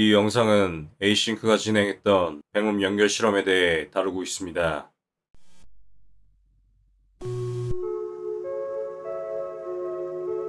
이 영상은 에이싱크가 진행했던 뱅음 연결 실험에 대해 다루고 있습니다.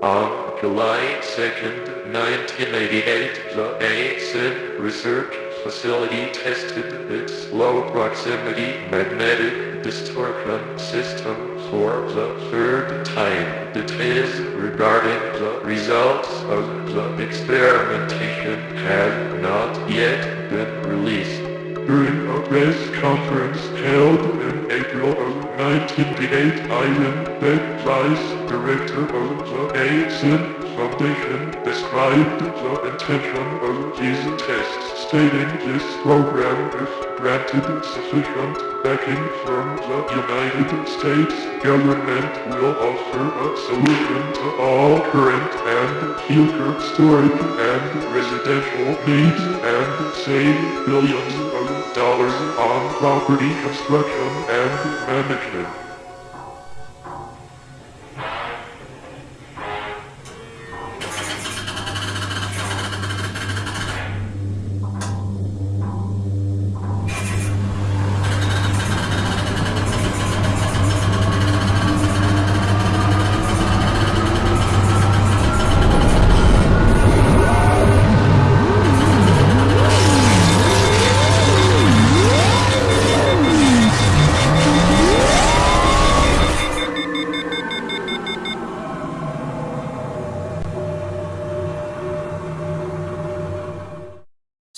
On July 2nd, 1988, the ASIN research facility tested its low proximity magnetic distortion system for the third time. Details regarding the results of the experimentation have not yet been released. During a press conference held in April of 1988, Ivan Beck, Vice Director of the Async Foundation, described the intention of these tests, stating this program, if granted sufficient backing from the United States government, will offer a solution to all current and future storage and residential needs and save billions of dollars on property construction and management.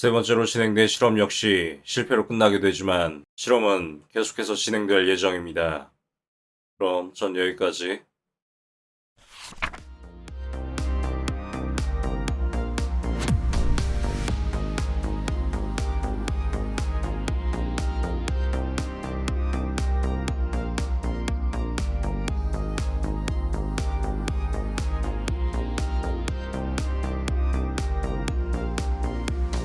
세 번째로 진행된 실험 역시 실패로 끝나게 되지만 실험은 계속해서 진행될 예정입니다. 그럼 전 여기까지